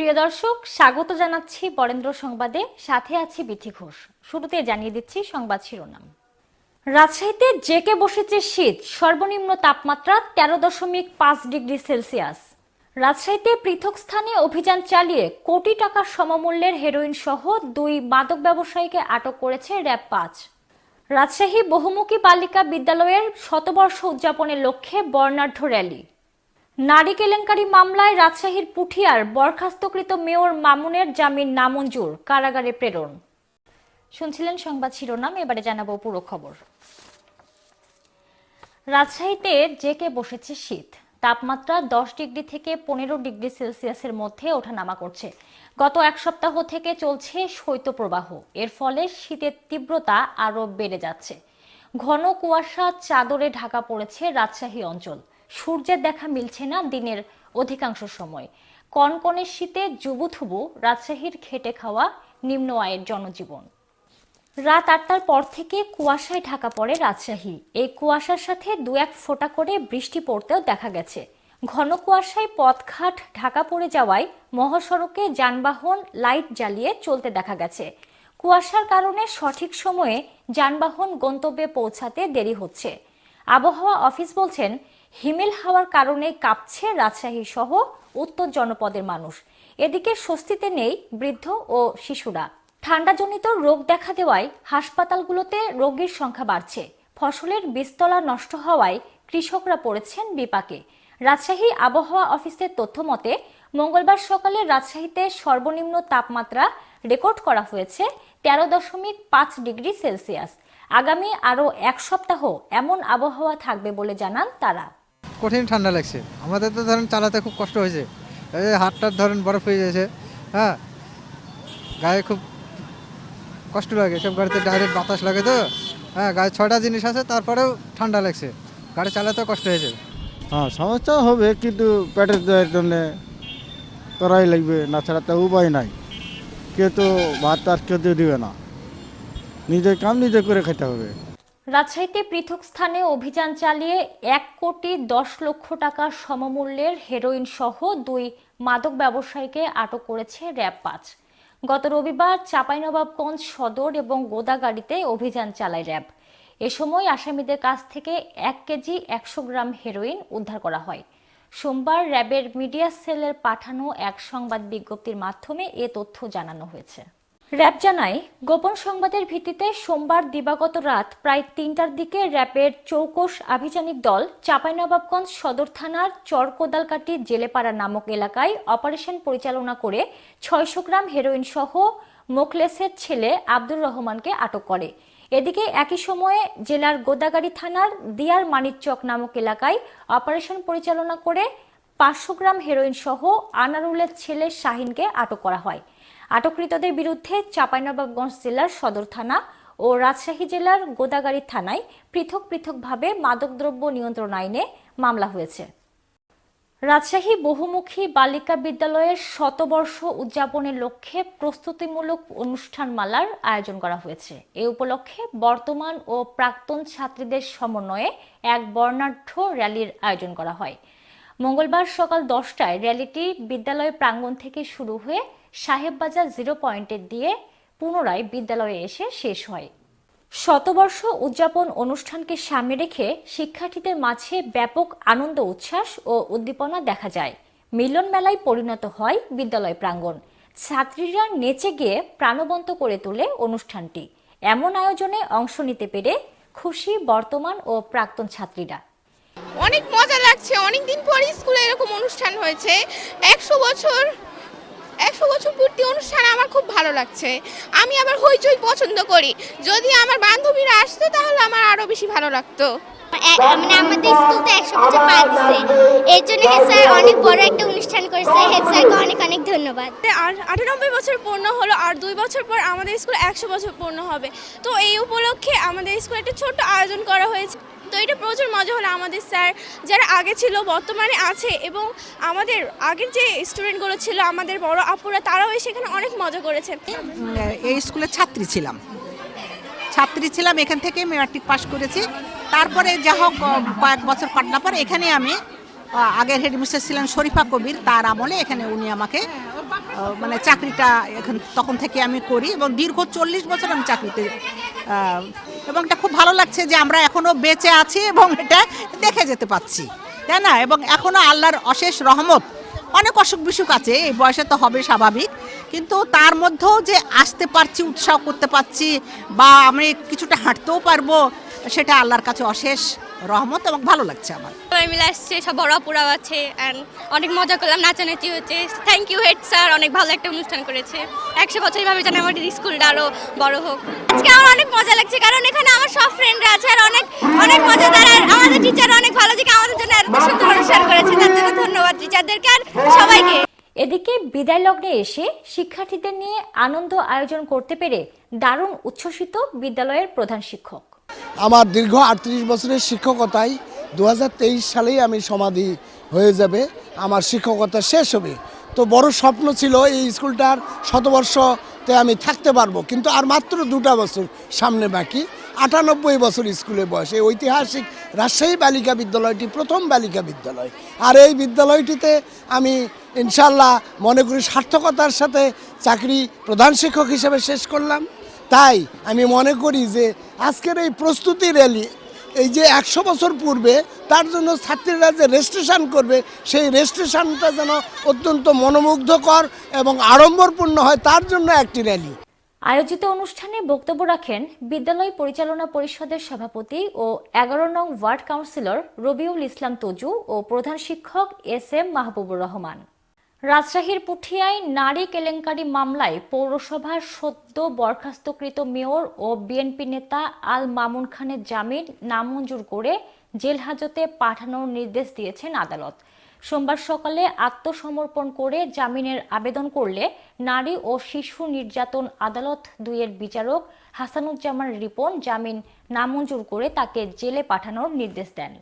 প্রিয় দর্শক, স্বাগত জানাচ্ছি বরেন্দ্র সংবাদে। সাথে আছি বিথি ঘোষ। শুরুতে জানিয়ে দিচ্ছি সংবাদ শিরোনাম। রাজশাহীতে জেকে বসেছে শীত। সর্বনিম্ন তাপমাত্রা তেরো দশমিক পাঁচ ডিগ্রি সেলসিয়াস। রাজশাহীতে পৃথক স্থানে অভিযান চালিয়ে কোটি টাকার সমমূল্যের হেরোইন সহ দুই মাদক ব্যবসায়ীকে আটক করেছে র্যাব পাঁচ। রাজশাহী বহুমুখী বালিকা বিদ্যালয়ের শতবর্ষ উদযাপনের লক্ষ্যে বর্ণাঢ্য র্যালি। নারী কেলেঙ্কারি মামলায় রাজশাহীর পুঠিয়ার বরখাস্তকৃত মেয়র মামুনের জামিন নামঞ্জুর, কারাগারে প্রেরণ। শুনছিলেন সংবাদ শিরোনাম, এবারে জানাব পুরো খবর। রাজশাহীতে জেকে বসেছে শীত। তাপমাত্রা দশ ডিগ্রি থেকে পনেরো ডিগ্রি সেলসিয়াসের মধ্যে ওঠানামা করছে। গত এক সপ্তাহ থেকে চলছে শৈত্যপ্রবাহ। এর ফলে শীতের তীব্রতা আরও বেড়ে যাচ্ছে। ঘন কুয়াশা চাদরে ঢাকা পড়েছে রাজশাহী অঞ্চল। সূর্যের দেখা মিলছে না দিনের অধিকাংশ সময়। কনকনে শীতে জুবুথুবু রাজশাহীর খেটে খাওয়া নিম্ন আয়ের জনজীবন। রাত আটটার পর থেকে কুয়াশায় ঢাকা পড়ে রাজশাহী। এই কুয়াশার সাথে দু এক ফোঁটা করে বৃষ্টি পড়তেও দেখা গেছে। ঘন কুয়াশায় পথঘাট ঢাকা পড়ে যাওয়ায় মহাসড়কে যানবাহন লাইট জ্বালিয়ে চলতে দেখা গেছে। কুয়াশার কারণে সঠিক সময়ে যানবাহন গন্তব্যে পৌঁছাতে দেরি হচ্ছে। আবহাওয়া অফিস বলছেন হিমেল হাওয়ার কারণে কাঁপছে রাজশাহী সহ উত্তর জনপদের মানুষ। এদিকে স্বস্তিতে নেই বৃদ্ধ ও শিশুরা। ঠান্ডাজনিত রোগ দেখা দেওয়ায় হাসপাতালগুলোতে রোগীর সংখ্যা বাড়ছে। ফসলের বীজতলা নষ্ট হওয়ায় কৃষকরা পড়েছেন বিপাকে। রাজশাহী আবহাওয়া অফিসের তথ্য মতে, মঙ্গলবার সকালে রাজশাহীতে সর্বনিম্ন তাপমাত্রা রেকর্ড করা হয়েছে তেরো দশমিক পাঁচ ডিগ্রি সেলসিয়াস। আগামী আরও এক সপ্তাহ এমন আবহাওয়া থাকবে বলে জানান তারা। কঠিন ঠান্ডা লাগছে। আমাদের তো ধরেন চালাতে খুব কষ্ট হয়েছে। এই হাতটার ধরেন বরফ হয়ে যাচ্ছে হ্যাঁ? গায়ে খুব কষ্ট লাগে, সব গাড়িতে ডাইরেক্ট বাতাস লাগে তো। হ্যাঁ গায়ে ছয়টা জিনিস আছে, তারপরেও ঠান্ডা লাগছে। গাড়ি চালাতেও কষ্ট হয়েছে। হ্যাঁ সমস্যা হবে, কিন্তু পেটের দেওয়ার জন্য করাই লাগবে, না ছাড়া তো উপায় নাই। কেউ তো ভাত আর কেউ দিবে না। নিজের কাম নিজে করে খেতে হবে। রাজশাহীতে পৃথক স্থানে অভিযান চালিয়ে এক কোটি দশ লক্ষ টাকা সমমূল্যের হেরোইন সহ দুই মাদক ব্যবসায়ীকে আটক করেছে র্যাব পাঁচ। গত রবিবার চাঁপাইনবাবগঞ্জ সদর এবং গোদাগাড়িতে অভিযান চালায় র্যাব। এ সময় আসামিদের কাছ থেকে এক কেজি একশো গ্রাম হেরোইন উদ্ধার করা হয়। সোমবার র্যাবের মিডিয়া সেলের পাঠানো এক সংবাদ বিজ্ঞপ্তির মাধ্যমে এ তথ্য জানানো হয়েছে। র্যাব জানায়, গোপন সংবাদের ভিত্তিতে সোমবার দিবাগত রাত প্রায় তিনটার দিকে র্যাবের চৌকস আভিযানিক দল চাঁপাইনবাবগঞ্জ সদর থানার চরকোদালকাটি জেলেপাড়া নামক এলাকায় অপারেশন পরিচালনা করে ছয়শো গ্রাম হেরোইন সহ মোখলেসের ছেলে আব্দুর রহমানকে আটক করে। এদিকে একই সময়ে জেলার গোদাগাড়ি থানার দিয়ার মানিকচক নামক এলাকায় অপারেশন পরিচালনা করে পাঁচশো গ্রাম হেরোইন সহ আনারুলের ছেলে শাহিনকে আটক করা হয়। আটককৃতদের বিরুদ্ধে চাঁপাইনবাবগঞ্জ জেলার সদর থানা ও রাজশাহী জেলার গোদাগাড়ি থানায় পৃথক পৃথকভাবে মাদকদ্রব্য নিয়ন্ত্রণ আইনে মামলা হয়েছে। রাজশাহী বহুমুখী বালিকা বিদ্যালয়ের শতবর্ষ উদযাপনের লক্ষ্যে প্রস্তুতিমূলক অনুষ্ঠানমালার আয়োজন করা হয়েছে। এ উপলক্ষে বর্তমান ও প্রাক্তন ছাত্রীদের সমন্বয়ে এক বর্ণাঢ্য র্যালির আয়োজন করা হয়। মঙ্গলবার সকাল দশটায় র্যালিটি বিদ্যালয় প্রাঙ্গণ থেকে শুরু হয়ে সাহেববাজার জিরো পয়েন্টের দিয়ে পুনরায় বিদ্যালয়ে এসে শেষ হয়। শতবর্ষ উদযাপন অনুষ্ঠানকে সামনে রেখে শিক্ষার্থীদের মাঝে ব্যাপক আনন্দ, উচ্ছ্বাস ও উদ্দীপনা দেখা যায়। মিলন মেলায় পরিণত হয় বিদ্যালয় প্রাঙ্গণ। ছাত্রীরা নেচে গিয়ে প্রাণবন্ত করে তোলে অনুষ্ঠানটি। এমন আয়োজনে অংশ নিতে পেরে খুশি বর্তমান ও প্রাক্তন ছাত্রীরা। অনেক মজা লাগছে। অনেক দিন পর স্কুলে এরকম অনুষ্ঠান হয়েছে। একশো বছর একশো বছর পূর্তি অনুষ্ঠান আমার খুব ভালো লাগছে। আমি আবার হইচই পছন্দ করি। যদি আমার বান্ধবীরা আসতো তাহলে আমার আরও বেশি ভালো লাগতো। মানে আমাদের স্কুল তো একশো বছর দিচ্ছে এর জন্য হেড স্যার অনেক বড় একটা অনুষ্ঠান করেছে। হেড স্যারকে অনেক অনেক ধন্যবাদ। আর- আটানব্বই বছর পূর্ণ হলো আর দুই বছর পর আমাদের স্কুল একশো বছর পূর্ণ হবে। তো এই উপলক্ষে আমাদের স্কুলে একটা ছোট্ট আয়োজন করা হয়েছে। তো এটা প্রচুর মজা হলো আমাদের স্যার, যারা আগে ছিল, বর্তমানে আছে এবং আমাদের আগের যে স্টুডেন্টগুলো ছিল, আমাদের বড় আপুরা, তারাও এসে এখানে অনেক মজা করেছেন এই স্কুলের ছাত্রী ছিলাম। ছাত্রী ছিলাম, এখান থেকে মেট্রিক পাস করেছি। তারপরে যা হোক কয়েক বছর কাটানোর পর এখানে আমি আগের হেডমিস্টার ছিলেন শরীফা কবির। তার আমলে এখানে উনি আমাকে মানে চাকরিটা এখন, তখন থেকে আমি করি এবং দীর্ঘ চল্লিশ বছর আমি চাকরিতে এবং এটা খুব ভালো লাগছে যে আমরা এখনও বেঁচে আছি এবং এটা দেখে যেতে পাচ্ছি, তাই না? এবং এখনও আল্লাহর অশেষ রহমত। অনেক অসুখ বিসুখ আছে, এই বয়সে তো হবে স্বাভাবিক, কিন্তু তার মধ্যেও যে আসতে পারছি, উৎসাহ করতে পারছি, বা আমি কিছুটা হাঁটতেও পারব, সেটা আল্লাহর কাছে অশেষ। রহমত এবং ভালো লাগছে আমার। সবাই মিলে আসছে সব বড় আপুরাও আছে অ্যান্ড অনেক মজা করলাম নাচানাচি হচ্ছে। থ্যাংক ইউ হেড স্যার অনেক ভালো একটা অনুষ্ঠান করেছে। একশো বছর এইভাবে যেন আমাদের স্কুলটা আরও বড় হোক। আজকে আমার অনেক মজা লাগছে কারণ এখানে আমার সব ফ্রেন্ডরা আছে আর অনেক অনেক মজাদার আর আমাদের টিচার অনেক ভালো যে আমাদের জন্য এত সুন্দর অনুষ্ঠান করেছে তার জন্য ধন্যবাদ টিচারদেরকে আর সবাইকে। এদিকে বিদায় লগ্নে এসে শিক্ষার্থীদের নিয়ে আনন্দ আয়োজন করতে পেরে দারুণ উচ্ছ্বসিত বিদ্যালয়ের প্রধান শিক্ষক। আমার দীর্ঘ আটত্রিশ বছরের শিক্ষকতায় দু হাজার তেইশ সালেই আমি সমাধি হয়ে যাবে, আমার শিক্ষকতা শেষ হবে। তো বড় স্বপ্ন ছিল এই স্কুলটার শতবর্ষতে আমি থাকতে পারব, কিন্তু আর মাত্র দুটা বছর সামনে বাকি। আটানব্বই বছর স্কুলে বয়স, এই ঐতিহাসিক রাজশাহী বালিকা বিদ্যালয়টি প্রথম বালিকা বিদ্যালয়। আর এই বিদ্যালয়টিতে আমি ইনশাল্লাহ মনে করি সার্থকতার সাথে চাকরি প্রধান শিক্ষক হিসেবে শেষ করলাম। তাই আমি মনে করি যে আজকের এই প্রস্তুতি র্যালি, এই যে একশো বছর পূর্বে তার জন্য ছাত্রীরা যে রেজিস্ট্রেশন করবে, সেই রেজিস্ট্রেশনটা যেন অত্যন্ত মনোমুগ্ধকর এবং আড়ম্বরপূর্ণ হয়, তার জন্য একটি র্যালি। আয়োজিত অনুষ্ঠানে বক্তব্য রাখেন বিদ্যালয় পরিচালনা পরিষদের সভাপতি ও এগারো নং ওয়ার্ড কাউন্সিলর রবিউল ইসলাম তজু ও প্রধান শিক্ষক এস এম মাহবুবুর রহমান। রাজশাহীর পুঠিয়ায় নারী কেলেঙ্কারি মামলায় পৌরসভার সদ্য বরখাস্তকৃত মেয়র ও বিএনপি নেতা আল মামুন খানের জামিন নামঞ্জুর করে জেল হাজতে পাঠানোর নির্দেশ দিয়েছেন আদালত। সোমবার সকালে আত্মসমর্পণ করে জামিনের আবেদন করলে নারী ও শিশু নির্যাতন আদালত দুইয়ের বিচারক হাসানুজ্জামান রিপন জামিন নামঞ্জুর করে তাকে জেলে পাঠানোর নির্দেশ দেন।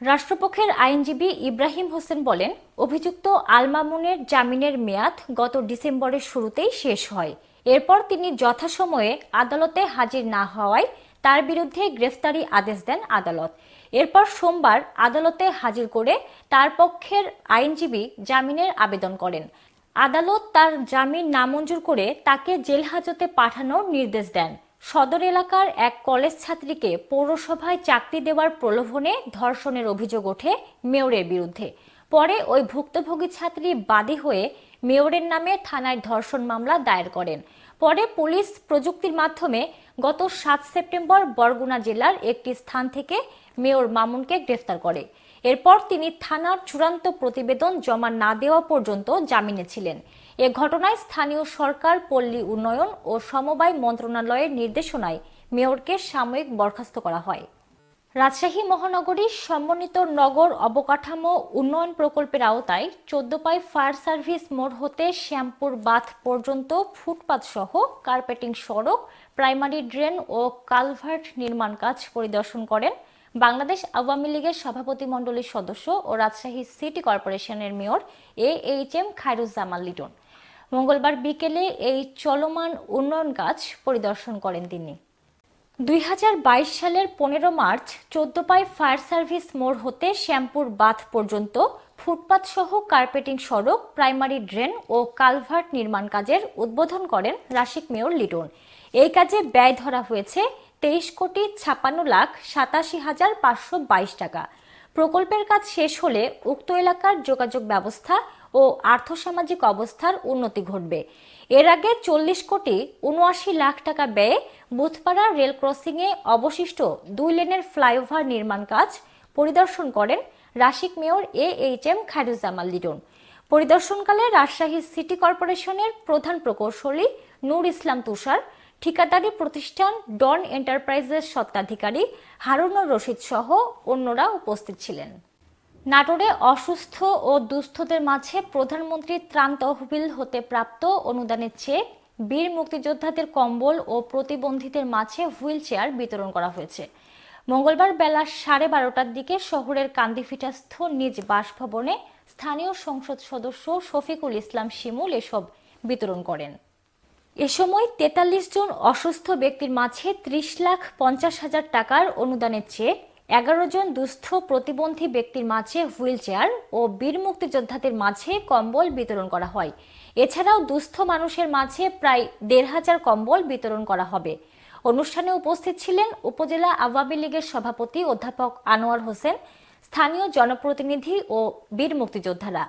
রাষ্ট্রপক্ষের আইনজীবী ইব্রাহিম হোসেন বলেন, অভিযুক্ত আলমামুনের জামিনের মেয়াদ গত ডিসেম্বরের শুরুতেই শেষ হয়। এরপর তিনি যথাসময়ে আদালতে হাজির না হওয়ায় তার বিরুদ্ধে গ্রেফতারি আদেশ দেন আদালত। এরপর সোমবার আদালতে হাজির করে তার পক্ষের আইনজীবী জামিনের আবেদন করেন। আদালত তার জামিন নামঞ্জুর করে তাকে জেল হাজতে পাঠানোর নির্দেশ দেন। সদর এলাকার এক কলেজ ছাত্রীকে পৌরসভায় চাকরি দেওয়ার প্রলোভনে ধর্ষণের অভিযোগ ওঠে মেয়রের বিরুদ্ধে। পরে ওই ভুক্তভোগী ছাত্রী বাদী হয়ে মেয়রের নামে থানায় ধর্ষণ মামলা দায়ের করেন। পরে পুলিশ প্রযুক্তির মাধ্যমে গত সাত সেপ্টেম্বর বরগুনা জেলার একটি স্থান থেকে মেয়র মামুনকে গ্রেফতার করে। এরপর তিনি থানার চূড়ান্ত প্রতিবেদন জমা না দেওয়া পর্যন্ত জামিনে ছিলেন। এ ঘটনায় স্থানীয় সরকার, পল্লী উন্নয়ন ও সমবায় মন্ত্রণালয়ের নির্দেশনায় মেয়রকে সাময়িক বরখাস্ত করা হয়। রাজশাহী মহানগরীর সমন্বিত নগর অবকাঠামো উন্নয়ন প্রকল্পের আওতায় চোদ্দপাই ফায়ার সার্ভিস মোড় হতে শ্যামপুর বাঁধ পর্যন্ত ফুটপাত সহ কার্পেটিং সড়ক, প্রাইমারি ড্রেন ও কালভার্ট নির্মাণ কাজ পরিদর্শন করেন বাংলাদেশ আওয়ামী লীগের সভাপতি মণ্ডলীর সদস্য ও রাজশাহী সিটি কর্পোরেশনের mayor A H M Khairuzzaman Liton. মঙ্গলবার বিকেলে এই চলমান উন্নয়ন কাজ পরিদর্শন করেন তিনি। দুই হাজার বাইশ সালের পনেরো মার্চ চোদ্দপাই ফায়ার সার্ভিস মোড় হতে শ্যামপুর বাঁধ পর্যন্ত ফুটপাত সহ কার্পেটিং সড়ক, প্রাইমারি ড্রেন ও কালভার্ট নির্মাণ কাজের উদ্বোধন করেন রাশিক মেয়র লিটন। এই কাজে ব্যয় ধরা হয়েছে তেইশ কোটি ছাপান্ন লাখ সাতাশি হাজার পাঁচশো বাইশ টাকা। প্রকল্পের কাজ শেষ হলে উক্ত এলাকার যোগাযোগ ব্যবস্থা ও আর্থসামাজিক অবস্থার উন্নতি ঘটবে। এর আগে চল্লিশ কোটি উনআশি লাখ টাকা ব্যয়ে বুথপাড়া রেল ক্রসিংয়ে অবশিষ্ট দুই লেনের ফ্লাইওভার নির্মাণ কাজ পরিদর্শন করেন Rasik mayor A H M Khairuzzaman Liton. পরিদর্শনকালে Rajshahi city কর্পোরেশনের প্রধান প্রকৌশলী নূর ইসলাম তুষার, ঠিকাদারি প্রতিষ্ঠান ডন এন্টারপ্রাইজের স্বত্বাধিকারী হারুনুর রশিদ সহ অন্যরা উপস্থিত ছিলেন। নাটোরে অসুস্থ ও দুস্থদের মাঝে প্রধানমন্ত্রী ত্রাণ তহবিল হতে প্রাপ্ত অনুদানের চেক বীর মুক্তিযোদ্ধাদের কম্বল ও প্রতিবন্ধীদের মাঝে হুইল চেয়ার বিতরণ করা হয়েছে। মঙ্গলবার বেলা সাড়ে বারোটার দিকে শহরের কান্দিফিটাস্থ নিজ বাসভবনে স্থানীয় সংসদ সদস্য শফিকুল ইসলাম শিমুল এসব বিতরণ করেন। এ সময় তেতাল্লিশ জন অসুস্থ ব্যক্তির মাঝে ত্রিশ লাখ পঞ্চাশ হাজার টাকার অনুদানের চেক এগারো জন দুস্থ প্রতিবন্ধী ব্যক্তির মাঝে হুইল চেয়ার ও বীর মুক্তিযোদ্ধাদের মাঝে কম্বল বিতরণ করা হয়। এছাড়াও দুস্থ মানুষের মাঝে প্রায় দেড় হাজার কম্বল বিতরণ করা হবে। অনুষ্ঠানে উপস্থিত ছিলেন উপজেলা আওয়ামী লীগের সভাপতি অধ্যাপক আনোয়ার হোসেন, স্থানীয় জনপ্রতিনিধি ও বীর মুক্তিযোদ্ধারা।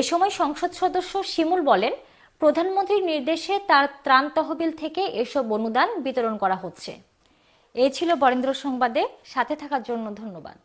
এ সময় সংসদ সদস্য শিমুল বলেন, প্রধানমন্ত্রীর নির্দেশে তার ত্রাণ তহবিল থেকে এসব অনুদান বিতরণ করা হচ্ছে। এই ছিল বরেন্দ্র সংবাদে। সাথে থাকার জন্য ধন্যবাদ।